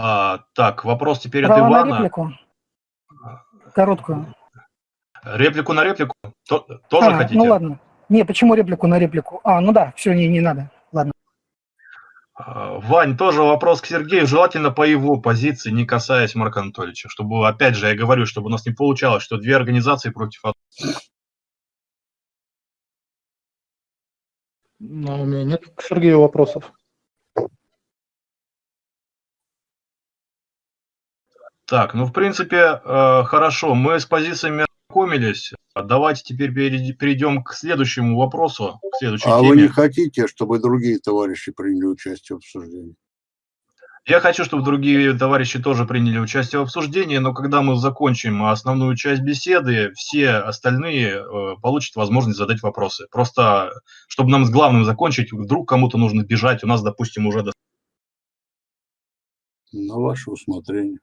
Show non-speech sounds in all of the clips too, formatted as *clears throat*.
А, так, вопрос теперь Право от на Ивана. реплику. Короткую. Реплику на реплику? То- тоже а, хотите? ну ладно. Не, почему реплику на реплику? А, ну да, все, не, не надо. Ладно. А, Вань, тоже вопрос к Сергею, желательно по его позиции, не касаясь Марка Анатольевича, чтобы, опять же, я говорю, чтобы у нас не получалось, что две организации против одной. Но у меня нет к Сергею вопросов. Так, ну, в принципе, э, хорошо, мы с позициями ознакомились. Давайте теперь перейдем к следующему вопросу, к следующей А теме. вы не хотите, чтобы другие товарищи приняли участие в обсуждении? Я хочу, чтобы другие товарищи тоже приняли участие в обсуждении, но когда мы закончим основную часть беседы, все остальные э, получат возможность задать вопросы. Просто, чтобы нам с главным закончить, вдруг кому-то нужно бежать, у нас, допустим, уже... до- На ваше усмотрение.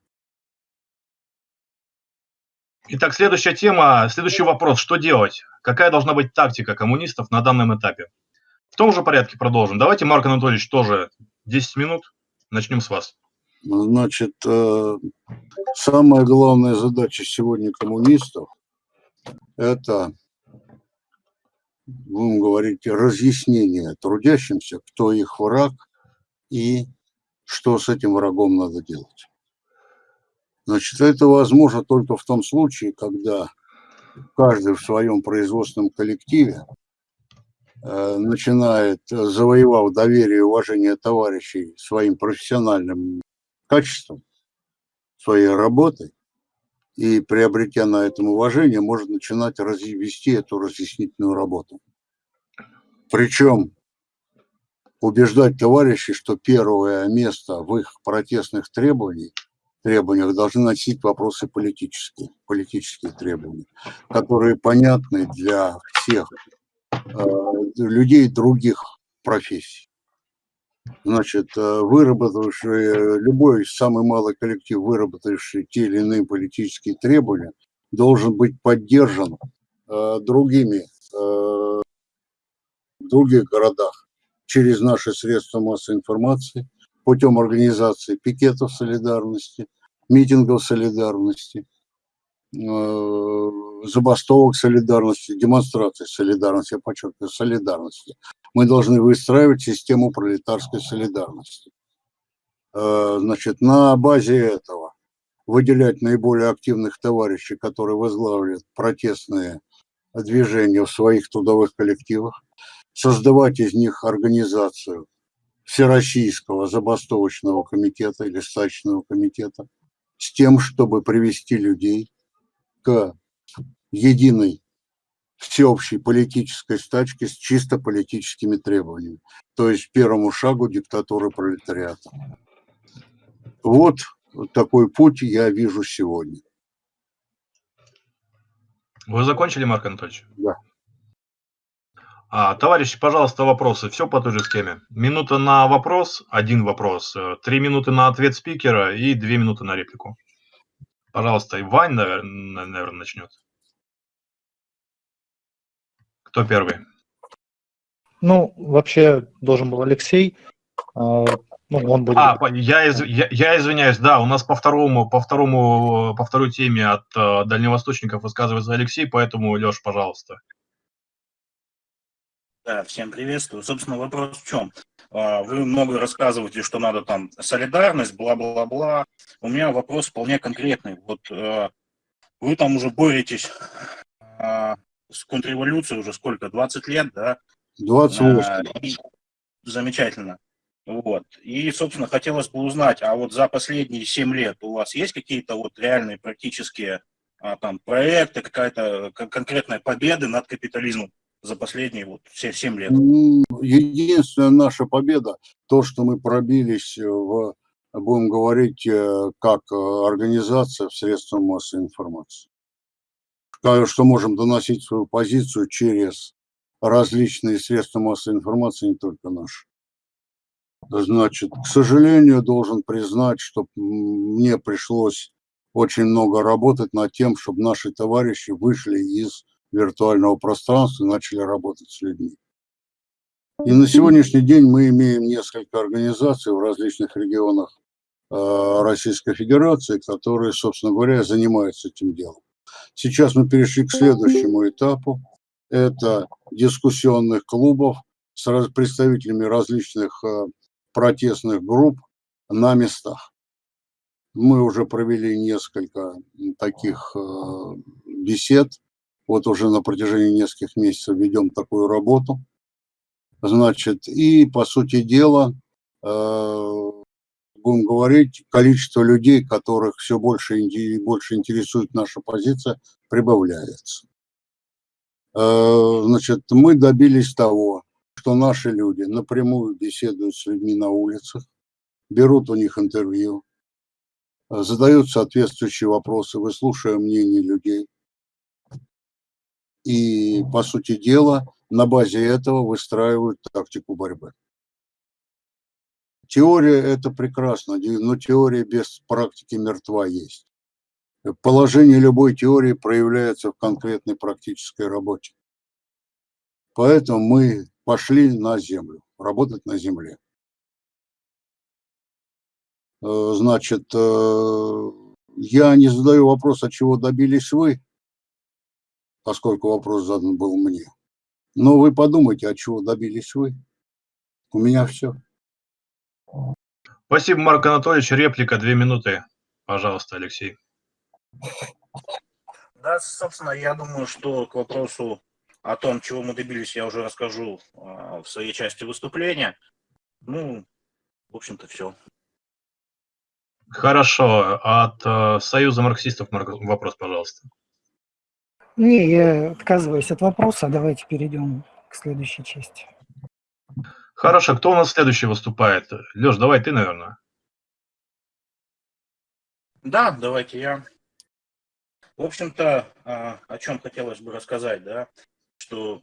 Итак, следующая тема, следующий вопрос. Что делать? Какая должна быть тактика коммунистов на данном этапе? В том же порядке продолжим. Давайте, Марк Анатольевич, тоже 10 минут. Начнем с вас. Значит, э, самая главная задача сегодня коммунистов – это, будем говорить, разъяснение трудящимся, кто их враг и что с этим врагом надо делать. Значит, это возможно только в том случае, когда каждый в своем производственном коллективе э, начинает, э, завоевав доверие и уважение товарищей своим профессиональным качеством, своей работой, и приобретя на этом уважение, может начинать вести эту разъяснительную работу. Причем убеждать товарищей, что первое место в их протестных требованиях, требованиях должны носить вопросы политические, политические требования, которые понятны для всех э, людей других профессий. Значит, э, выработавший, любой самый малый коллектив, выработавший те или иные политические требования, должен быть поддержан э, другими э, в других городах через наши средства массовой информации, путем организации пикетов солидарности, митингов солидарности, э, забастовок солидарности, демонстраций солидарности, я подчеркиваю, солидарности. Мы должны выстраивать систему пролетарской солидарности. Э, Значит, на базе этого выделять наиболее активных товарищей, которые возглавляют протестные движения в своих трудовых коллективах, создавать из них организацию Всероссийского забастовочного комитета или стачечного комитета с тем, чтобы привести людей к единой всеобщей политической стачке с чисто политическими требованиями, то есть первому шагу диктатуры пролетариата. Вот такой путь я вижу сегодня. Вы закончили, Марк Анатольевич? Да. А, товарищи, пожалуйста, вопросы. Все по той же схеме. Минута на вопрос, один вопрос. э, Три минуты на ответ спикера и две минуты на реплику. Пожалуйста, и Вань, наверное, наверное, начнет. Кто первый? Ну, вообще должен был Алексей. а, Ну, он будет. А, я, из- я, я извиняюсь, да, у нас по второму, по второму, по второй теме от э, дальневосточников высказывается Алексей, поэтому, Леш, пожалуйста. Да, всем приветствую. Собственно, вопрос в чем? А, Вы много рассказываете, что надо там солидарность, бла-бла-бла. У меня вопрос вполне конкретный. Вот э, вы там уже боретесь а, с контрреволюцией уже сколько, 20 лет, да? 28. А, и- Замечательно. Вот. И, собственно, хотелось бы узнать, а вот за последние 7 лет у вас есть какие-то вот реальные практические а, там проекты, какая-то кон- конкретная победа над капитализмом за последние вот все 7 лет? М, Единственная наша победа, то, что мы пробились в, будем говорить, э, как э, организация в средствах массовой информации. Что можем доносить свою позицию через различные средства массовой информации, не только наши. Значит, к сожалению, должен признать, что мне пришлось очень много работать над тем, чтобы наши товарищи вышли из виртуального пространства начали работать с людьми. И на сегодняшний день мы имеем несколько организаций в различных регионах Российской Федерации, которые, собственно говоря, занимаются этим делом. Сейчас мы перешли к следующему этапу. Это дискуссионных клубов с представителями различных протестных групп на местах. Мы уже провели несколько таких бесед. Вот уже на протяжении нескольких месяцев ведем такую работу. Значит, и по сути дела, э, будем говорить, количество людей, которых все больше больше интересует наша позиция, прибавляется. Э, значит, мы добились того, что наши люди напрямую беседуют с людьми на улицах, берут у них интервью, задают соответствующие вопросы, выслушивая мнение людей. И, по сути дела, на базе этого выстраивают тактику борьбы. Теория – это прекрасно, но теория без практики мертва есть. Положение любой теории проявляется в конкретной практической работе. Поэтому мы пошли на землю, работать на земле. Э, значит, э, я не задаю вопрос, от чего добились вы, поскольку вопрос задан был мне. Но вы подумайте, от чего добились вы. У меня все. Спасибо, Марк Анатольевич. Реплика, две минуты. Пожалуйста, Алексей. Да, собственно, я думаю, что к вопросу о том, чего мы добились, я уже расскажу а, в своей части выступления. Ну, в общем-то, все. Хорошо. От э, Союза марксистов вопрос, пожалуйста. Не, я отказываюсь от вопроса. Давайте перейдем к следующей части. Хорошо. Кто у нас следующий выступает? Леш, давай ты, наверное. Да, давайте я. В общем-то, а, о чем хотелось бы рассказать, да, что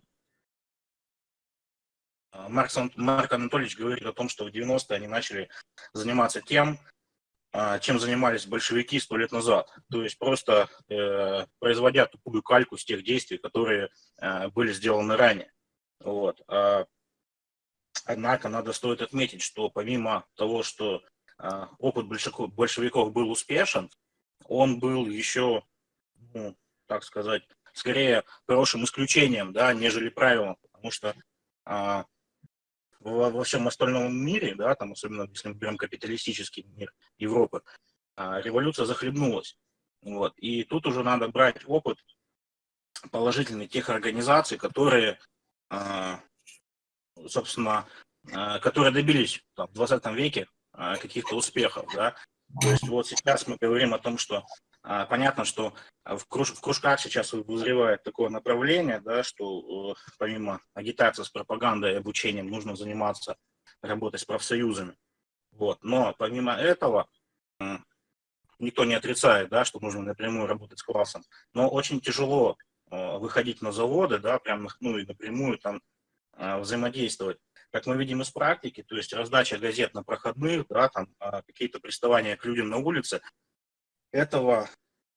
а, Марк, Марк Анатольевич говорит о том, что в 90-е они начали заниматься тем, а, чем занимались большевики сто лет назад. То есть просто э, производя тупую кальку с тех действий, которые э, были сделаны ранее. Вот. А, однако надо стоит отметить, что помимо того, что э, опыт большевиков, большевиков был успешен, он был еще, ну, так сказать, скорее хорошим исключением, да, нежели правилом, потому что э, во, во всем остальном мире, да, там, особенно если мы берем капиталистический мир Европы, а, революция захлебнулась. Вот. И тут уже надо брать опыт положительный тех организаций, которые, а, собственно, а, которые добились там, в 20 веке каких-то успехов. Да? То есть вот сейчас мы говорим о том, что понятно, что в, круж, в кружках сейчас вызревает такое направление, да, что э, помимо агитации с пропагандой и обучением нужно заниматься работой с профсоюзами. Вот. Но помимо этого, никто не отрицает, да, что нужно напрямую работать с классом, но очень тяжело э, выходить на заводы, да, прям, ну, и напрямую там э, взаимодействовать. Как мы видим из практики, то есть раздача газет на проходных, да, там а, какие-то приставания к людям на улице, этого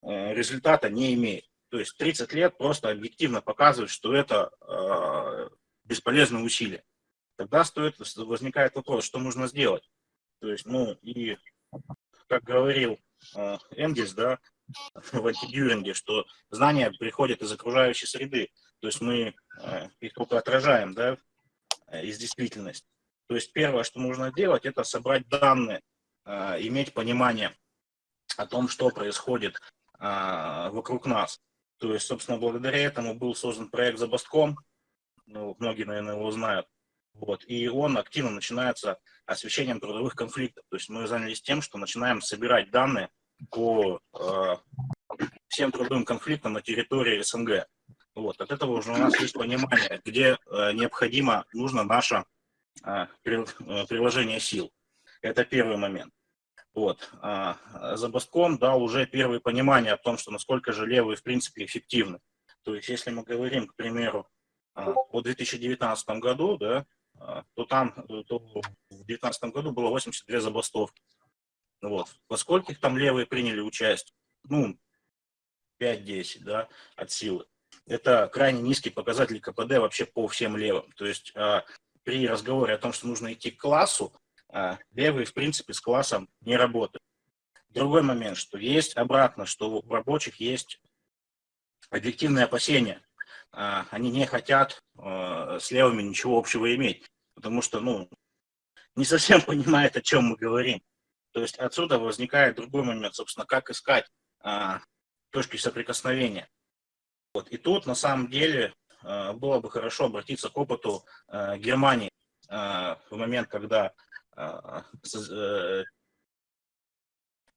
э, результата не имеет. То есть 30 лет просто объективно показывает, что это э, бесполезное усилие. Тогда стоит, возникает вопрос, что нужно сделать. То есть, ну, и как говорил э, Энгельс, да, *laughs* в антидюринге, что знания приходят из окружающей среды. То есть мы их только отражаем, да, из действительности. То есть первое, что нужно делать, это собрать данные, иметь понимание, о том, что происходит а, вокруг нас. То есть, собственно, благодаря этому был создан проект «Забастком», ну, многие, наверное, его знают, вот, и он активно начинается освещением трудовых конфликтов. То есть мы занялись тем, что начинаем собирать данные по э, всем трудовым конфликтам на территории СНГ. Вот, от этого уже у нас есть понимание, где э, необходимо, нужно наше э, приложение сил. Это первый момент. Вот. А Забастком дал уже первое понимание о том, что насколько же левые в принципе эффективны. То есть если мы говорим, к примеру, а, о 2019 году, да, а, то там то в 2019 году было 82 забастовки. Вот. Во скольких там левые приняли участие? Ну, 5-10 да, от силы. Это крайне низкий показатель КПД вообще по всем левым. То есть при разговоре о том, что нужно идти к классу, а, левые, в принципе, с классом не работают. Другой момент, что есть обратно, что у рабочих есть объективные опасения. А, они не хотят а, с левыми ничего общего иметь, потому что, ну, не совсем *laughs* понимает, о чем мы говорим. То есть отсюда возникает другой момент, собственно, как искать а, точки соприкосновения. Вот. И тут, на самом деле, а, было бы хорошо обратиться к опыту а, Германии а, в момент, когда а,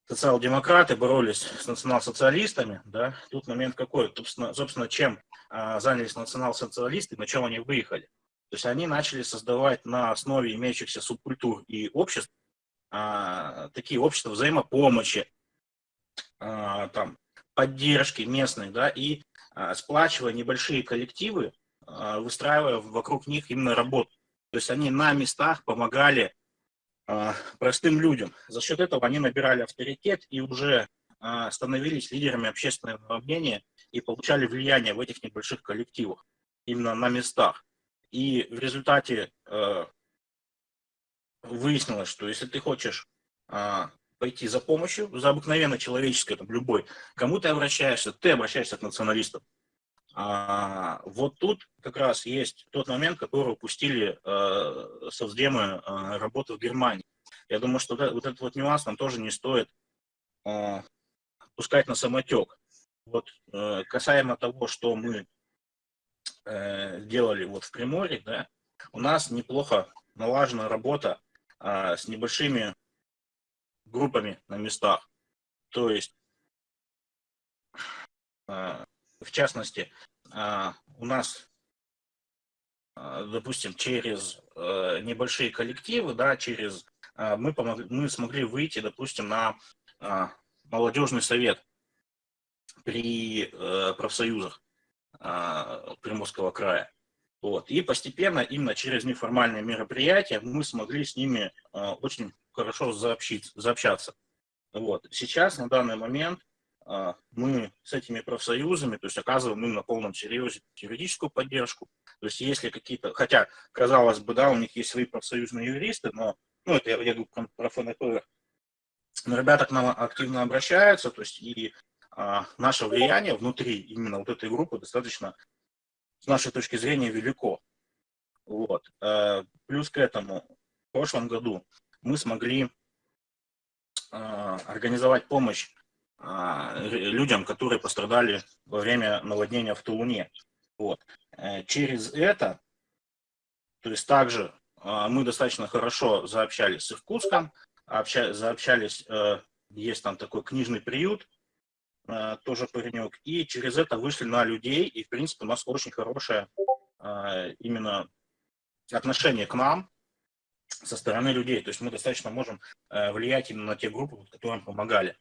социал-демократы боролись с национал-социалистами, да, тут момент какой, собственно, собственно чем а, занялись национал-социалисты, на чем они выехали. То есть они начали создавать на основе имеющихся субкультур и обществ а, такие общества взаимопомощи, а, там, поддержки местной, да, и а, сплачивая небольшие коллективы, а, выстраивая вокруг них именно работу. То есть они на местах помогали а, простым людям. За счет этого они набирали авторитет и уже а, становились лидерами общественного мнения и получали влияние в этих небольших коллективах, именно на местах. И в результате э, выяснилось, что если ты хочешь а, пойти за помощью, за обыкновенно человеческой, там, любой, кому ты обращаешься, ты обращаешься к националистам. А, вот тут как раз есть тот момент, который упустили э, совдемы э, работы в Германии. Я думаю, что вот этот вот нюанс нам тоже не стоит э, пускать на самотек. Вот э, касаемо того, что мы э, делали вот в Приморье, да, у нас неплохо налажена работа а, с небольшими группами на местах. То есть, а, в частности, а, у нас, а, допустим, через а, небольшие коллективы, да, через мы, помогли, мы смогли выйти, допустим, на молодежный совет при профсоюзах Приморского края. Вот. И постепенно, именно через неформальные мероприятия, мы смогли с ними очень хорошо заобщиться, заобщаться. Вот. Сейчас, на данный момент, мы с этими профсоюзами, то есть оказываем им на полном серьезе юридическую поддержку. То есть если какие-то, хотя, казалось бы, да, у них есть свои профсоюзные юристы, но, ну, это я, я говорю про ФНП, но ребята к нам активно обращаются, то есть и а, наше влияние внутри именно вот этой группы достаточно с нашей точки зрения велико. Вот. Э, плюс к этому, в прошлом году мы смогли э, организовать помощь людям, которые пострадали во время наводнения в Тулуне. Вот. Через это, то есть также мы достаточно хорошо заобщались с Иркутском, заобщались, есть там такой книжный приют, Э, тоже паренек, и через это вышли на людей, и, в принципе, у нас очень хорошее э, именно отношение к нам со стороны людей, то есть мы достаточно можем э, влиять именно на те группы, которым помогали.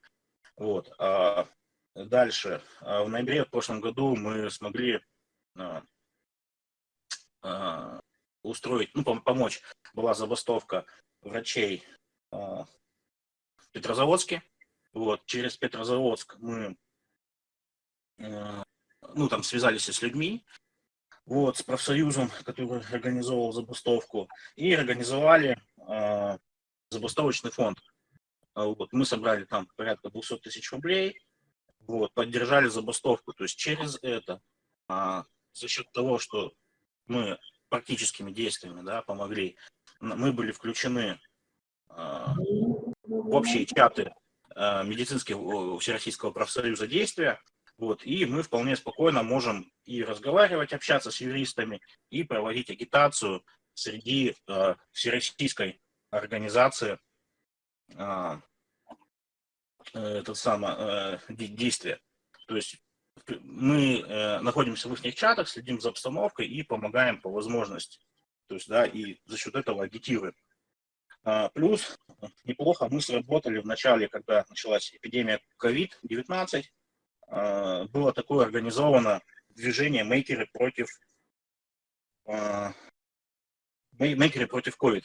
Вот. А дальше, в ноябре в прошлом году мы смогли устроить, ну, помочь, была забастовка врачей в Петрозаводске, вот, через Петрозаводск мы ну, там связались с людьми, вот, с профсоюзом, который организовал забастовку, и организовали э, забастовочный фонд. А вот, мы собрали там порядка 200 тысяч рублей, вот, поддержали забастовку. То есть через это, э, за счет того, что мы практическими действиями да, помогли, мы были включены э, в общие чаты Э, медицинского Всероссийского профсоюза действия. Вот, и мы вполне спокойно можем и разговаривать, общаться с юристами, и проводить агитацию среди э, всероссийской организации э, э этот самое, э, действия. То есть мы э, находимся в их чатах, следим за обстановкой и помогаем по возможности. То есть, да, и за счет этого агитируем. А, плюс неплохо мы сработали в начале, когда началась эпидемия COVID-19, а, было такое организовано движение мейкеры против а, мейкеры против COVID.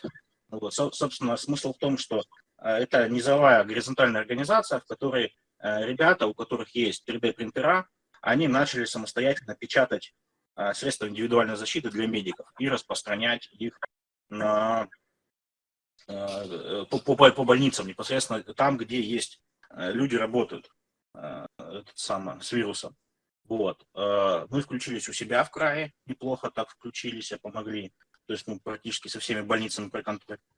Вот, собственно, смысл в том, что это низовая горизонтальная организация, в которой ребята, у которых есть 3D-принтера, они начали самостоятельно печатать средства индивидуальной защиты для медиков и распространять их на э, по, по, по больницам, непосредственно там, где есть э, люди работают этот самый, с вирусом. Вот. Мы включились у себя в крае, неплохо так включились, помогли. То есть мы практически со всеми больницами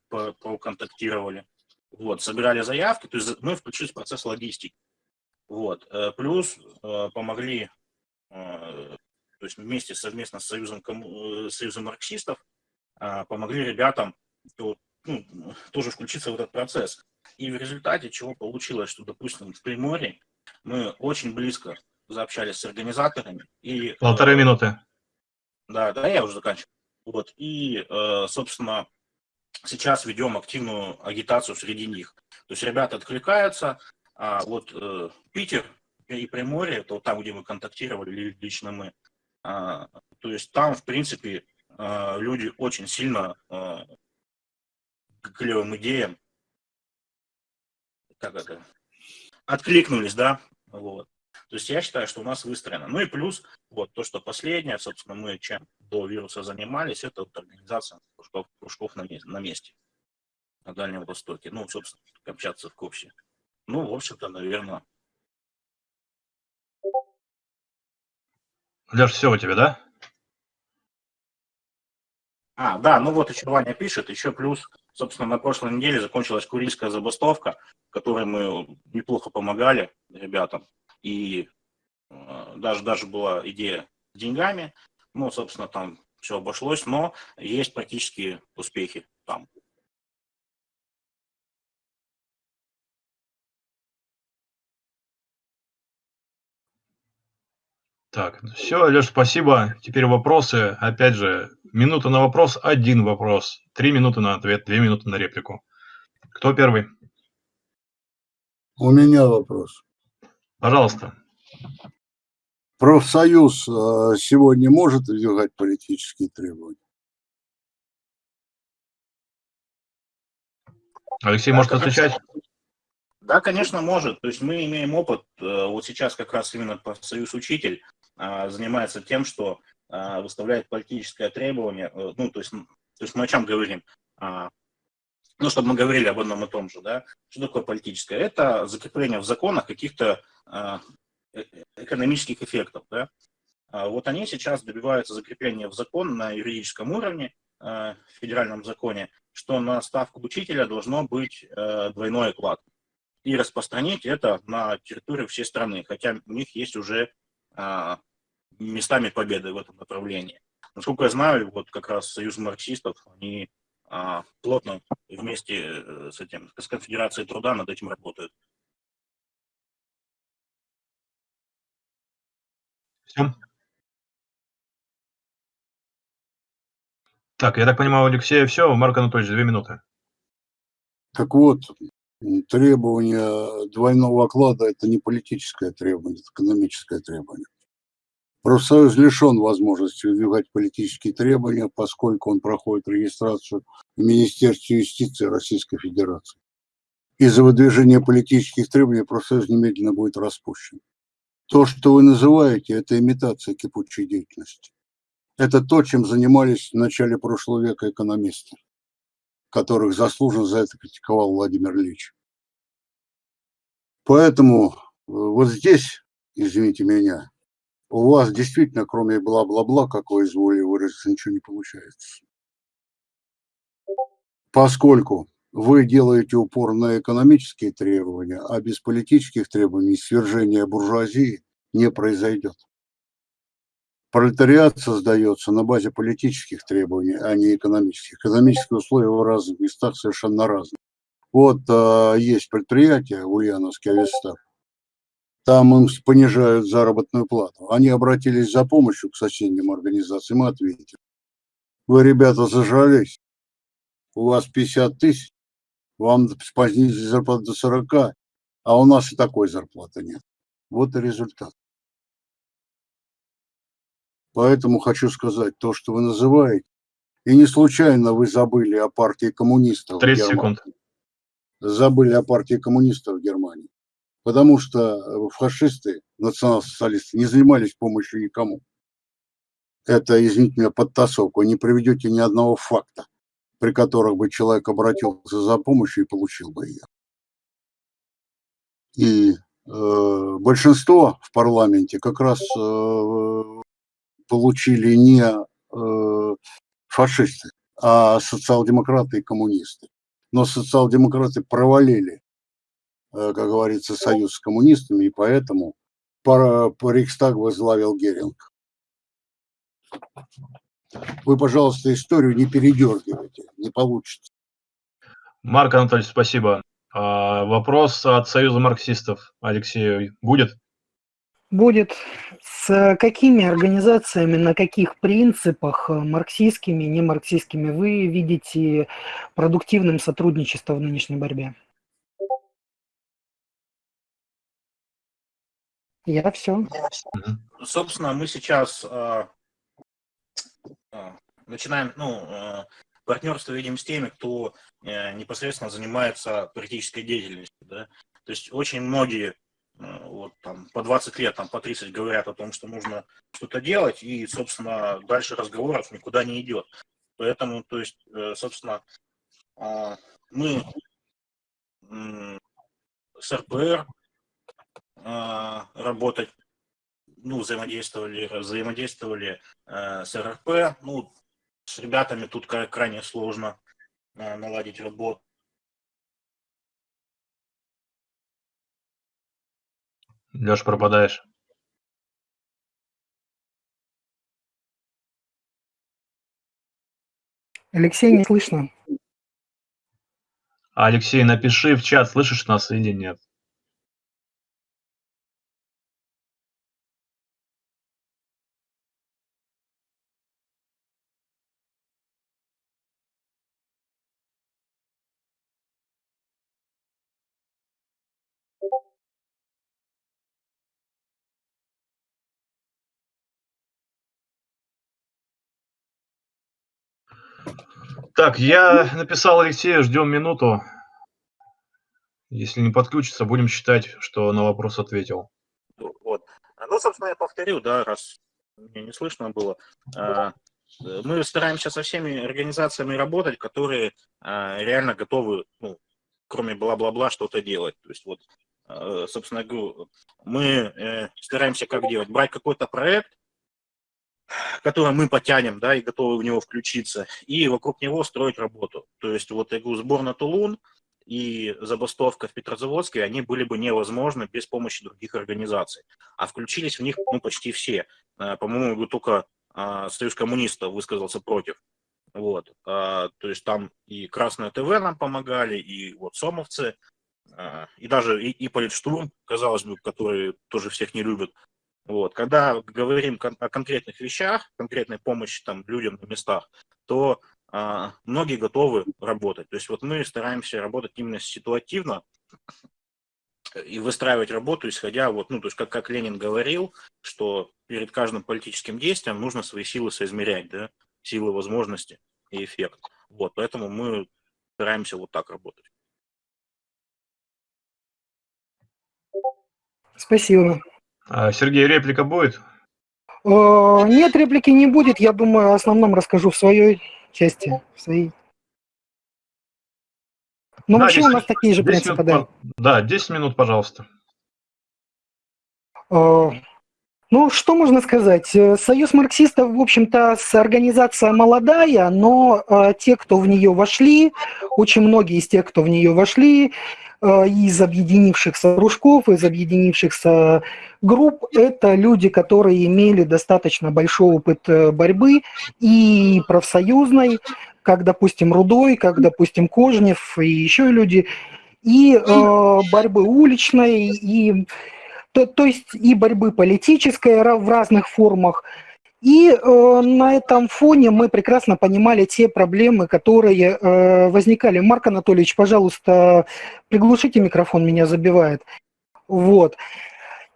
проконтактировали. Вот, собирали заявки, то есть мы включились в процесс логистики. Вот. Плюс помогли, то есть вместе совместно с Союзом, Союзом марксистов, помогли ребятам то, ну, тоже включиться в этот процесс. И в результате чего получилось, что, допустим, в Приморье мы очень близко заобщались с организаторами. И, Полторы э, минуты. Да, да, я уже заканчиваю. Вот, и, э, собственно, сейчас ведем активную агитацию среди них. То есть ребята откликаются, а вот э, Питер и Приморье, это вот там, где мы контактировали, лично мы, а, то есть там, в принципе, люди очень сильно клевым идеям, как это, откликнулись, да, вот. То есть я считаю, что у нас выстроено. Ну и плюс, вот то, что последнее, собственно, мы чем до вируса занимались, это вот организация кружков, кружков на, месте, на месте, на Дальнем Востоке. Ну, собственно, общаться в Копсе. Ну, в общем-то, наверное. Леш, все у тебя, да? А, да, ну вот еще Ваня пишет, еще плюс Собственно, на прошлой неделе закончилась Курильская забастовка, которой мы неплохо помогали ребятам. И э, даже, даже была идея с деньгами. Ну, собственно, там все обошлось, но есть практически успехи там. Так, все, Леш, спасибо. Теперь вопросы. Опять же, минута на вопрос, один вопрос. Три минуты на ответ, две минуты на реплику. Кто первый? У меня вопрос. Пожалуйста. Профсоюз э, сегодня может выдвигать политические требования? Алексей может отвечать? Да, конечно, может. То есть мы имеем опыт. Э, вот сейчас как раз именно профсоюз учитель а, занимается тем, что а, выставляет политическое требование, э, ну, то есть, то есть мы о чем говорим? А, ну, чтобы мы говорили об одном и том же, да, что такое политическое? Это закрепление в законах каких-то э, э, экономических эффектов, да. Вот они сейчас добиваются закрепления в закон на юридическом уровне, в федеральном законе, что на ставку учителя должно быть двойной оклад. И распространить это на территорию всей страны, хотя у них есть уже а, местами победы в этом направлении. Насколько я знаю, вот как раз Союз марксистов, они а, плотно вместе э, с этим, с Конфедерацией труда над этим работают. Все. Так, я так понимаю, у Алексея все. Марк Анатольевич, две минуты. Так вот, требование двойного оклада – это не политическое требование, это экономическое требование. Профсоюз лишен возможности выдвигать политические требования, поскольку он проходит регистрацию в Министерстве юстиции Российской Федерации. Из-за выдвижения политических требований профсоюз немедленно будет распущен. То, что вы называете, это имитация кипучей деятельности. Это то, чем занимались в начале прошлого века экономисты которых заслуженно за это критиковал Владимир Ильич. Поэтому э, вот здесь, извините меня, у вас действительно, кроме бла-бла-бла, как вы изволили выразиться, ничего не получается. Поскольку вы делаете упор на экономические требования, а без политических требований свержение буржуазии не произойдет. Пролетариат создается на базе политических требований, а не экономических. Экономические условия в разных местах совершенно разные. Вот а, есть предприятие, Ульяновский Авестар, там им понижают заработную плату. Они обратились за помощью к соседним организациям и ответили. Вы, ребята, зажрались, у вас 50 тысяч, вам снизили зарплату до 40, а у нас и такой зарплаты нет. Вот и результат. Поэтому хочу сказать то, что вы называете. И не случайно вы забыли о партии коммунистов 30 секунд. Забыли о партии коммунистов в Германии. Потому что фашисты, национал-социалисты не занимались помощью никому. Это, извините меня, подтасовка. Не приведете ни одного факта при которых бы человек обратился за помощью и получил бы ее. И э, большинство в парламенте как раз э, получили не э, фашисты, а социал-демократы и коммунисты. Но социал-демократы провалили, э, как говорится, союз с коммунистами, и поэтому по, по Рейхстаг возглавил Геринг. Вы, пожалуйста, историю не передергивайте, не получится. Марк Анатольевич, спасибо. А, вопрос от Союза марксистов Алексею будет? Будет. С какими организациями, на каких принципах, э, марксистскими, не марксистскими, вы видите продуктивным сотрудничество в нынешней борьбе? Я все. Собственно, мы сейчас э, начинаем, ну, э, партнерство видим с теми, кто э, непосредственно занимается политической деятельностью. Да? То есть очень многие э, вот, там, по 20 лет, там, по 30 говорят о том, что нужно что-то делать, и, собственно, дальше разговоров никуда не идет. Поэтому, то есть, э, собственно, мы с РПР работать ну, взаимодействовали, взаимодействовали э, с РРП. Ну, с ребятами тут крайне сложно э, наладить работу. Леш, пропадаешь. Алексей, не слышно. Алексей, напиши в чат, слышишь нас или нет. Так, я написал Алексею, ждем минуту. Если не подключится, будем считать, что на вопрос ответил. Вот. Ну, собственно, я повторю, да, раз мне не слышно было. А, мы стараемся со всеми организациями работать, которые а, реально готовы, ну, кроме бла-бла-бла, что-то делать. То есть вот, а, собственно, мы э, стараемся как делать? Брать какой-то проект, который мы потянем, да, и готовы в него включиться, и вокруг него строить работу. То есть вот я говорю, сбор на Тулун и забастовка в Петрозаводске, они были бы невозможны без помощи других организаций. А включились в них ну, почти все. Э, по-моему, только а, Союз коммунистов высказался против. Вот. А, то есть там и Красное ТВ нам помогали, и вот Сомовцы, и даже и, и Политштурм, казалось бы, которые тоже всех не любят, вот. Когда говорим о конкретных вещах, конкретной помощи там, людям на местах, то а, многие готовы работать. То есть вот мы стараемся работать именно ситуативно и выстраивать работу, исходя, вот, ну, то есть как, как Ленин говорил, что перед каждым политическим действием нужно свои силы соизмерять, да, силы, возможности и эффект. Вот, поэтому мы стараемся вот так работать. Спасибо. А, Сергей, реплика будет? Э, нет, реплики не будет. Я думаю, о основном расскажу в своей части, в своей. Ну, да, вообще 10, у нас такие же принципы, минут, да. Да, 10 минут, пожалуйста. Э, ну, что можно сказать? Э, Союз марксистов, в общем-то, организация молодая, но те, кто в нее вошли, очень многие из тех, кто в нее вошли, из объединившихся кружков, из объединившихся групп, это люди, которые имели достаточно большой опыт э, борьбы и профсоюзной, как, допустим, Рудой, как, допустим, Кожнев и еще люди, и э, борьбы уличной, и, то, то есть и борьбы политической в разных формах, и э, на этом фоне мы прекрасно понимали те проблемы, которые э, возникали. Марк Анатольевич, пожалуйста, приглушите микрофон, меня забивает. Вот.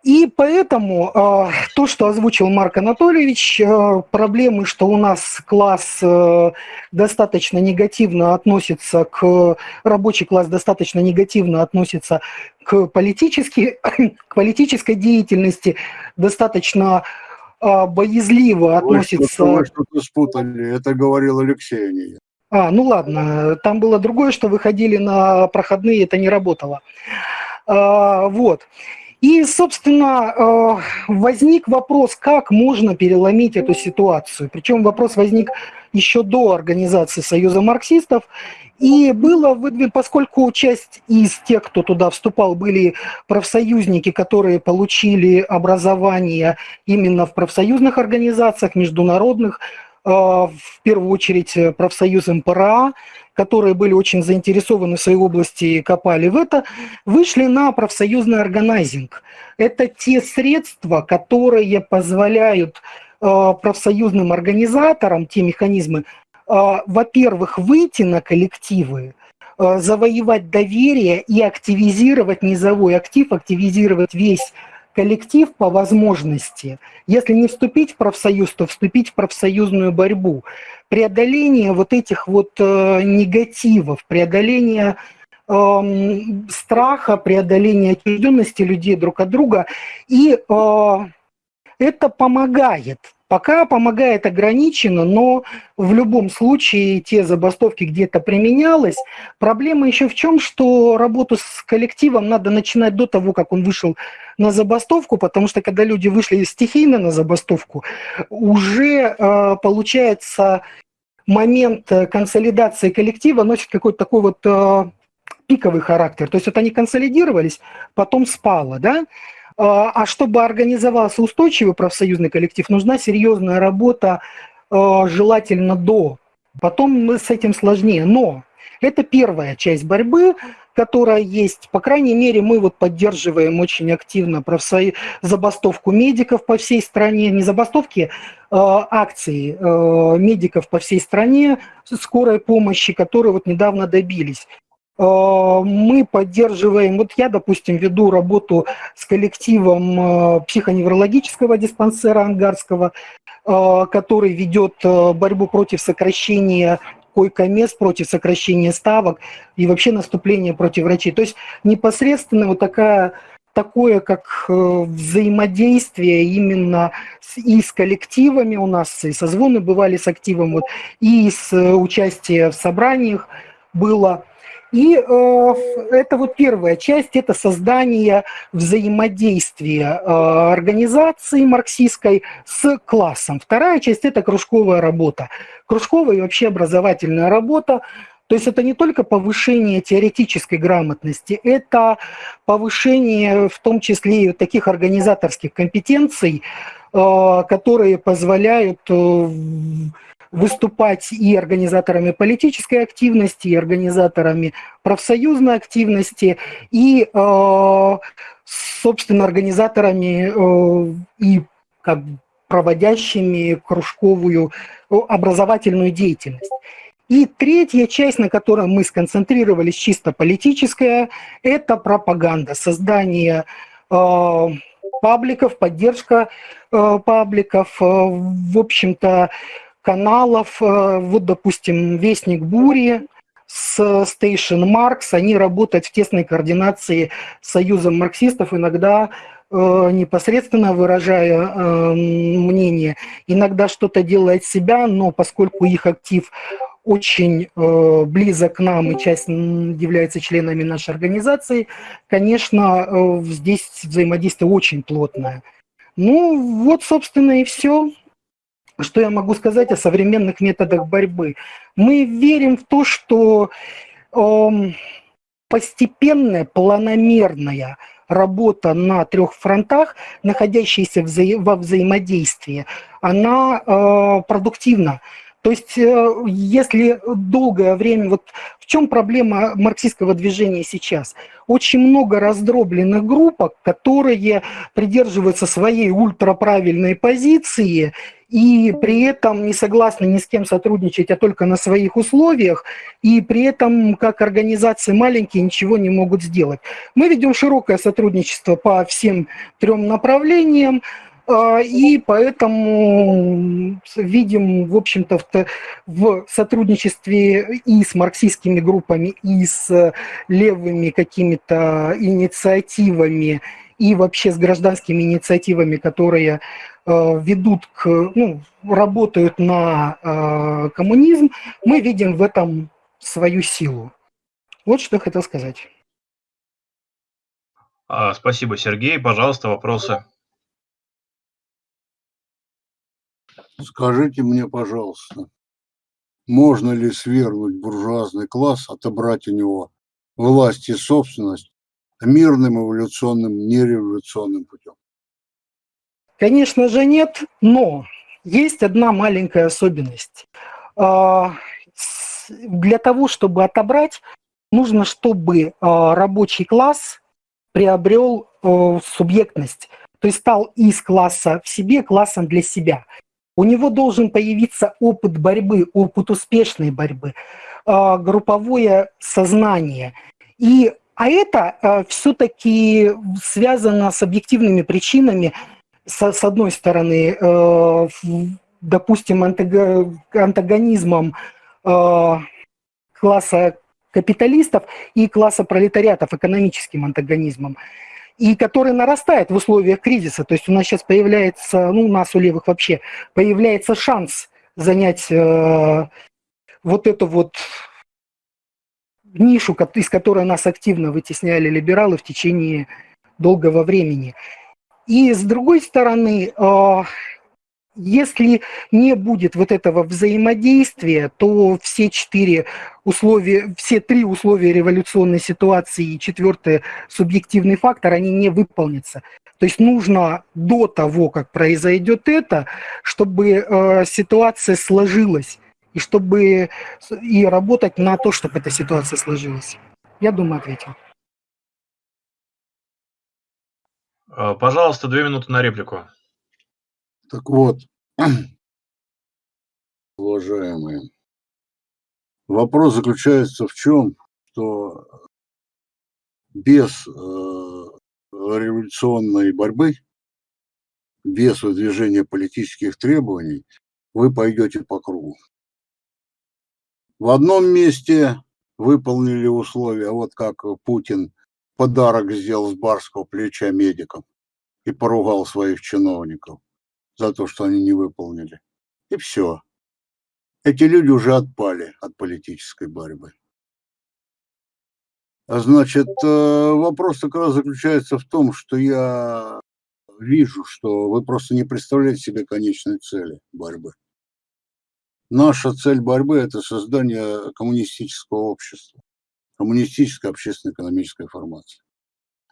И поэтому э, то, что озвучил Марк Анатольевич, э, проблемы, что у нас класс э, достаточно негативно относится к рабочий класс достаточно негативно относится к политической, *coughs* к политической деятельности, достаточно боязливо относится... Вы что-то спутали, это говорил Алексей, а не. А, ну ладно, там было другое, что выходили на проходные, это не работало. А, вот. И, собственно, э, возник вопрос, как можно переломить эту ситуацию. Причем вопрос возник еще до организации Союза марксистов. И было, поскольку часть из тех, кто туда вступал, были профсоюзники, которые получили образование именно в профсоюзных организациях, международных, э, в первую очередь профсоюз МПРА, которые были очень заинтересованы в своей области и копали в это, вышли на профсоюзный органайзинг. Это те средства, которые позволяют э, профсоюзным организаторам, те механизмы, э, во-первых, выйти на коллективы, э, завоевать доверие и активизировать низовой актив, активизировать весь коллектив по возможности. Если не вступить в профсоюз, то вступить в профсоюзную борьбу. Преодоление вот этих вот э, негативов, преодоление э, страха, преодоление отчужденности людей друг от друга. И э, это помогает Пока помогает ограниченно, но в любом случае те забастовки где-то применялось. Проблема еще в чем, что работу с коллективом надо начинать до того, как он вышел на забастовку, потому что когда люди вышли стихийно на забастовку, уже э, получается момент консолидации коллектива носит какой-то такой вот э, пиковый характер. То есть вот они консолидировались, потом спало, да? А, а чтобы организовался устойчивый профсоюзный коллектив, нужна серьезная работа, а, желательно до. Потом с этим сложнее. Но это первая часть борьбы, которая есть. По крайней мере, мы вот поддерживаем очень активно профсоюз, забастовку медиков по всей стране. Не забастовки, а акции медиков по всей стране скорой помощи, которые вот недавно добились. Э, мы поддерживаем, вот я, допустим, веду работу с коллективом э, психоневрологического диспансера Ангарского, э, который ведет борьбу против сокращения койко-мест, против сокращения ставок и вообще наступления против врачей. То есть непосредственно вот такая такое, как взаимодействие именно с, и с коллективами у нас, и созвоны бывали с активом, вот, и с участием в собраниях было. И э, это вот первая часть, это создание взаимодействия э, организации марксистской с классом. Вторая часть – это кружковая работа. Кружковая и вообще образовательная работа. То есть это не только повышение теоретической грамотности, это повышение в том числе и таких организаторских компетенций, э, которые позволяют э, выступать и организаторами политической активности, и организаторами профсоюзной активности, и, э, собственно, организаторами э, и как проводящими кружковую образовательную деятельность. И третья часть, на которой мы сконцентрировались, чисто политическая, это пропаганда, создание э, пабликов, поддержка э, пабликов, э, в общем-то, каналов, э, вот, допустим, «Вестник бури», с Station Marks, они работают в тесной координации с Союзом марксистов, иногда э, непосредственно выражая э, мнение, иногда что-то делает себя, но поскольку их актив очень э, близок к нам и часть является членами нашей организации, конечно, э, здесь взаимодействие очень плотное. Ну, вот, собственно, и все. Что я могу сказать о современных методах борьбы? Мы верим в то, что э, постепенная, планомерная работа на трех фронтах, находящаяся вза во взаимодействии, она э, продуктивна. То есть, э, если долгое время, вот в чем проблема марксистского движения сейчас? Очень много раздробленных группок, которые придерживаются своей ультраправильной позиции и при этом не согласны ни с кем сотрудничать, а только на своих условиях, и при этом как организации маленькие ничего не могут сделать. Мы ведем широкое сотрудничество по всем трем направлениям, и поэтому видим, в общем-то, в сотрудничестве и с марксистскими группами, и с левыми какими-то инициативами, и вообще с гражданскими инициативами, которые э, ведут к, ну, работают на э, коммунизм, мы видим в этом свою силу. Вот что хотел сказать. А, спасибо, Сергей. Пожалуйста, вопросы. Скажите мне, пожалуйста, можно ли свергнуть буржуазный класс, отобрать у него власть и собственность мирным, эволюционным, нереволюционным путем? Конечно же нет, но есть одна маленькая особенность. А, для того, чтобы отобрать, нужно, чтобы а, рабочий класс приобрел а, субъектность, то есть стал из класса в себе классом для себя. У него должен появиться опыт борьбы, опыт успешной борьбы, групповое сознание. И, а это все-таки связано с объективными причинами, с, с одной стороны, э, допустим, антагонизмом э, класса капиталистов и класса пролетариатов, экономическим антагонизмом, и который нарастает в условиях кризиса. То есть у нас сейчас появляется, ну у нас у левых вообще, появляется шанс занять э, вот эту вот нишу, из которой нас активно вытесняли либералы в течение долгого времени. И с другой стороны, а, если не будет вот этого взаимодействия, то все четыре условия, все три условия революционной ситуации и четвертый субъективный фактор, они не выполнятся. То есть нужно до того, как произойдет это, чтобы э, ситуация сложилась, и чтобы и работать на то, чтобы эта ситуация сложилась. Я думаю, ответил. А, пожалуйста, две минуты на реплику. Так вот, *clears throat* уважаемые, вопрос заключается в чем, что без э, революционной борьбы, без выдвижения политических требований, вы пойдете по кругу. В одном месте выполнили условия, вот как Путин подарок сделал с барского плеча медикам и поругал своих чиновников за то, что они не выполнили. И все. Эти люди уже отпали от политической борьбы. А значит, э, вопрос как раз заключается в том, что я вижу, что вы просто не представляете себе конечной цели борьбы. Наша цель борьбы – это создание коммунистического общества коммунистической общественно-экономической формации.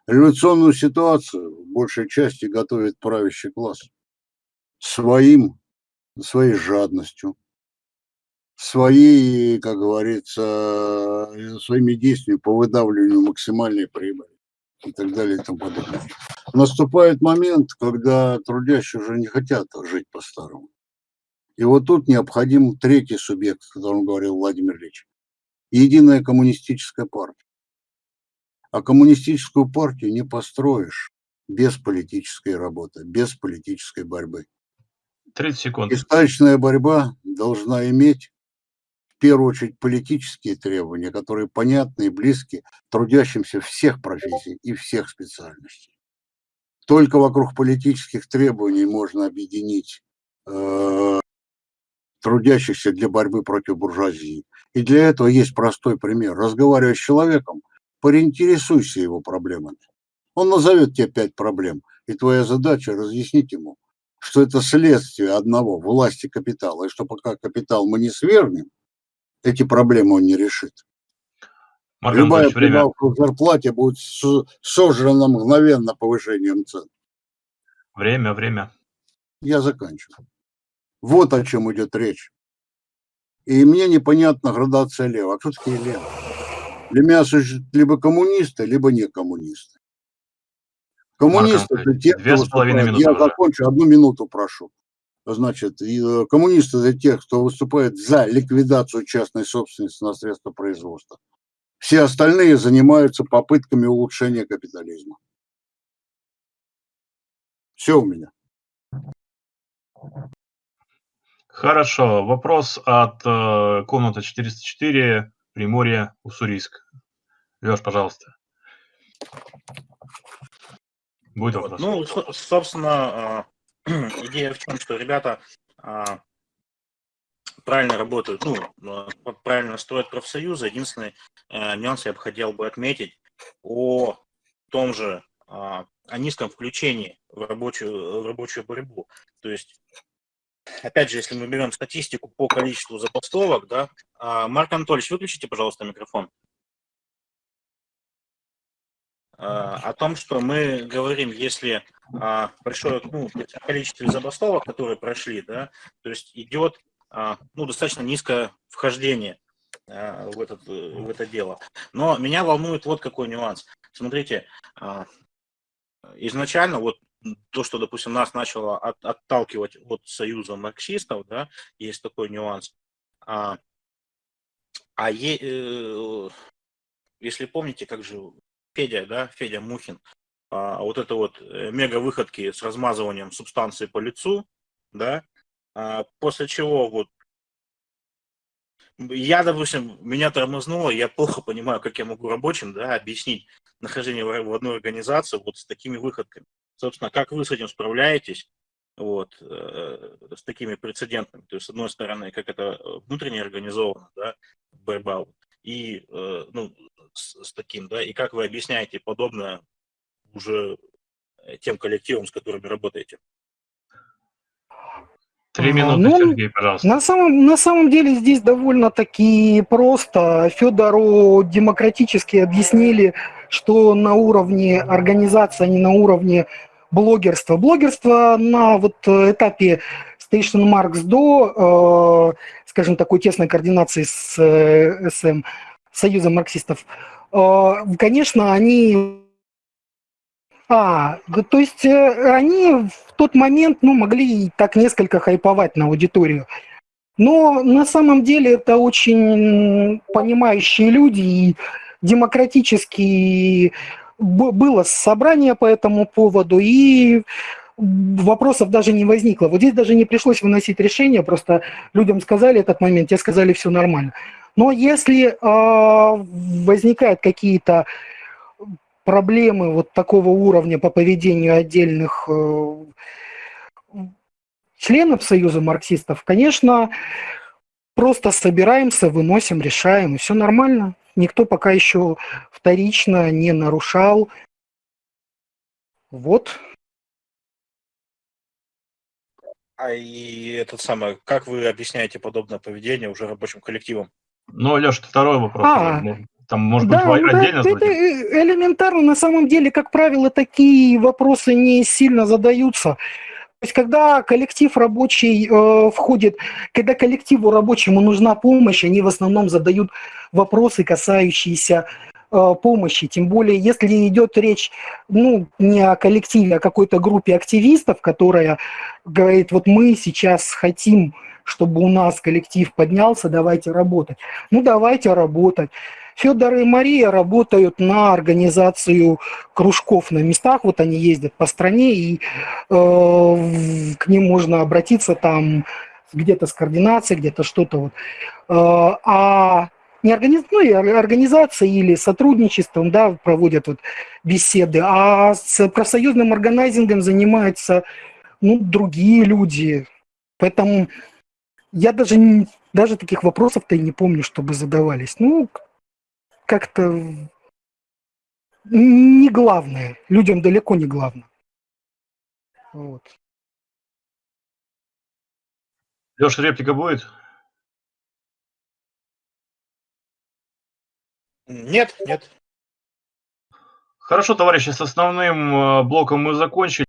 Революционную ситуацию в большей части готовит правящий класс своим, своей жадностью, своей, как говорится, своими действиями по выдавливанию максимальной прибыли и так далее и тому подобное. Наступает момент, когда трудящие уже не хотят жить по-старому. И вот тут необходим третий субъект, о котором говорил Владимир Ильич единая коммунистическая партия. А коммунистическую партию не построишь без политической работы, без политической борьбы. 30 секунд. Истачная борьба должна иметь в первую очередь политические требования, которые понятны и близки трудящимся всех профессий и всех специальностей. Только вокруг политических требований можно объединить э, трудящихся для борьбы против буржуазии. И для этого есть простой пример. Разговаривая с человеком, поинтересуйся его проблемами. Он назовет тебе пять проблем, и твоя задача разъяснить ему, что это следствие одного власти капитала, и что пока капитал мы не свергнем, эти проблемы он не решит. Марк Любая прибавка в зарплате будет сожрана мгновенно повышением цен. Время, время. Я заканчиваю. Вот о чем идет речь. И мне непонятна градация лева. А кто такие левые? Для меня существуют либо коммунисты, либо не коммунисты. Коммунисты это те, кто выступает. Я закончу, одну минуту прошу. Значит, э, коммунисты это те, кто выступает за ликвидацию частной собственности на средства производства. Все остальные занимаются попытками улучшения капитализма. Все у меня. Хорошо. Вопрос от э, комнаты 404, Приморье, Уссурийск. Леш, пожалуйста. Будет вопрос? Ну, со- собственно, а, *clears throat* идея в чем, что ребята а, правильно работают, ну, а, правильно строят профсоюзы. Единственный нюанс я бы хотел бы отметить о том же, о низком включении в рабочую, в рабочую борьбу. То есть, опять же, если мы берем статистику по количеству забастовок, да, Марк Анатольевич, выключите, пожалуйста, микрофон. А, о том, что мы говорим, если а, большое ну, количество забастовок, которые прошли, да, то есть идет а, ну, достаточно низкое вхождение а, в, этот, в это дело. Но меня волнует вот какой нюанс. Смотрите, а, изначально вот то, что, допустим, нас начало от, отталкивать от союза марксистов, да, есть такой нюанс. А, а е, э, если помните, как же Федя, да, Федя Мухин, а, вот это вот э, мега выходки с размазыванием субстанции по лицу, да, а, после чего вот я, допустим, меня тормознуло, я плохо понимаю, как я могу рабочим, да, объяснить нахождение в одной организации вот с такими выходками. Собственно, как вы с этим справляетесь, вот, э, с такими прецедентами. То есть, с одной стороны, как это внутренне организовано, да, борьба, и, э, ну, с, с таким, да, и как вы объясняете подобное уже э, тем коллективам, с которыми работаете? Три А, минуты, ну, Сергей, пожалуйста. На самом, на самом деле здесь довольно-таки просто. Федору демократически объяснили, что на уровне организации, а не на уровне блогерства. Блогерство на вот этапе Station Marks до, э, скажем, такой тесной координации с э, СМ, Союзом марксистов, э, конечно, они а, то есть э, они в тот момент, ну, могли так несколько хайповать на аудиторию. Но на самом деле это очень понимающие люди, и демократически б- было собрание по этому поводу, и вопросов даже не возникло. Вот здесь даже не пришлось выносить решение, просто людям сказали этот момент, те сказали, все нормально. Но если э, возникают какие-то проблемы вот такого уровня по поведению отдельных э, членов Союза марксистов, конечно, просто собираемся, выносим, решаем, и все нормально. Никто пока еще вторично не нарушал. Вот. А и этот самый, как вы объясняете подобное поведение уже рабочим коллективам? Ну, Леша, второй вопрос. А. Там, может да, быть, ну да, отдельно это зададим? э, элементарно. На самом деле, как правило, такие вопросы не сильно задаются. То есть, когда коллектив рабочий э, входит, когда коллективу рабочему нужна помощь, они в основном задают вопросы, касающиеся помощи. Тем более, если идет речь ну, не о коллективе, а о какой-то группе активистов, которая говорит, вот мы сейчас хотим, чтобы у нас коллектив поднялся, давайте работать. Ну, давайте работать. Федор и Мария работают на организацию кружков на местах, вот они ездят по стране, и э, к ним можно обратиться там где-то с координацией, где-то что-то вот. Э, а не организ... ну, организации или сотрудничеством, да, проводят вот беседы, а с профсоюзным органайзингом занимаются ну, другие люди. Поэтому я даже, даже таких вопросов-то и не помню, чтобы задавались. Ну, как-то не главное. Людям далеко не главное. Вот. Леша, реплика будет? Нет, нет. Хорошо, товарищи, с основным э, блоком мы закончили.